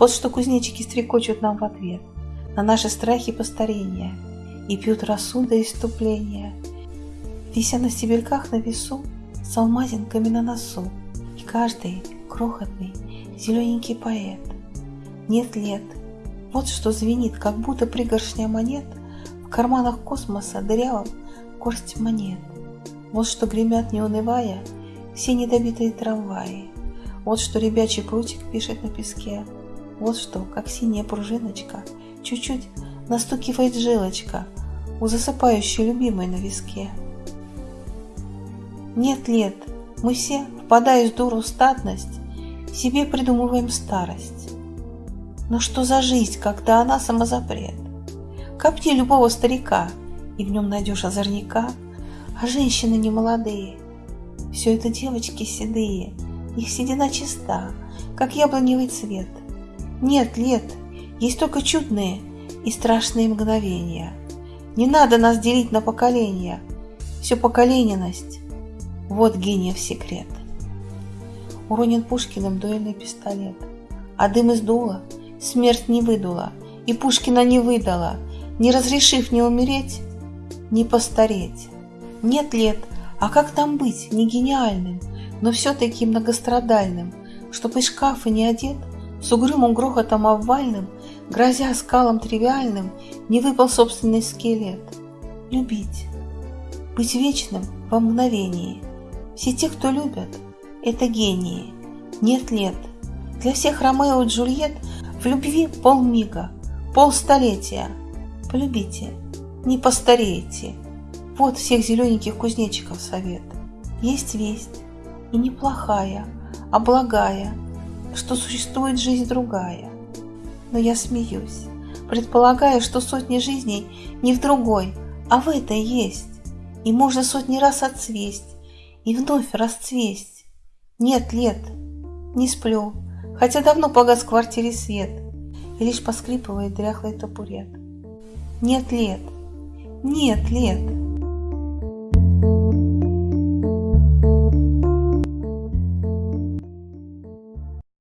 Вот что кузнечики стрекочут нам в ответ На наши страхи постарения И пьют росу до иступления, Вися на стебельках на весу С алмазинками на носу. И каждый крохотный зелененький поэт Нет лет, вот что звенит, как будто пригоршня монет В карманах космоса дырявым горсть монет. Вот что гремят, не унывая, все недобитые трамваи. Вот что ребячий прутик пишет на песке. Вот что, как синяя пружиночка, чуть-чуть настукивает жилочка у засыпающей любимой на виске. Нет лет, мы все, впадая в дуру статность, себе придумываем старость. Но что за жизнь, когда она самозапрет? Копни любого старика, и в нем найдешь озорника, а женщины не молодые. Все это девочки седые, их седина чиста, как яблоневый цвет. Нет лет, есть только чудные и страшные мгновения. Не надо нас делить на поколения, все поколененность. Вот гениев секрет. Уронен Пушкиным дуэльный пистолет, а дым из дула смерть не выдула, и Пушкина не выдала, не разрешив не умереть, не постареть. Нет лет, а как там быть, не гениальным, но все-таки многострадальным, чтоб из шкафа не одет, с угрюмым грохотом обвальным, грозя скалам тривиальным, не выпал собственный скелет. Любить, быть вечным во мгновении. Все те, кто любят, это гении. Нет лет. Для всех Ромео и Джульет в любви полмига, полстолетия. Полюбите, не постареете. Вот всех зелененьких кузнечиков совет. Есть весть, и неплохая, а благая, что существует жизнь другая. Но я смеюсь, предполагая, что сотни жизней не в другой, а в этой есть, и можно сотни раз отцвесть и вновь расцвесть. Нет лет, не сплю, хотя давно погас в квартире свет, и лишь поскрипывает дряхлый табурет. Нет лет, нет лет.